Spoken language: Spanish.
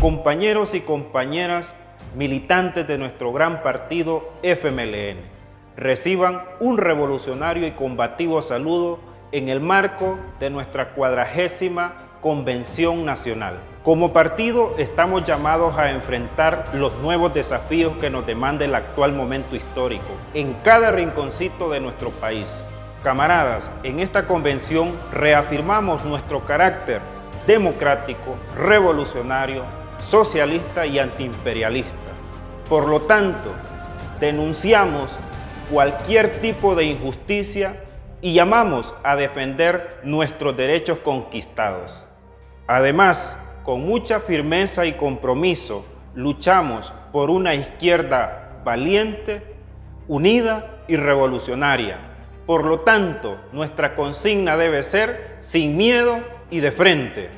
compañeros y compañeras militantes de nuestro gran partido FMLN, reciban un revolucionario y combativo saludo en el marco de nuestra cuadragésima Convención Nacional. Como partido estamos llamados a enfrentar los nuevos desafíos que nos demanda el actual momento histórico en cada rinconcito de nuestro país. Camaradas, en esta convención reafirmamos nuestro carácter democrático, revolucionario, socialista y antiimperialista. Por lo tanto, denunciamos cualquier tipo de injusticia y llamamos a defender nuestros derechos conquistados. Además, con mucha firmeza y compromiso, luchamos por una izquierda valiente, unida y revolucionaria. Por lo tanto, nuestra consigna debe ser sin miedo y de frente.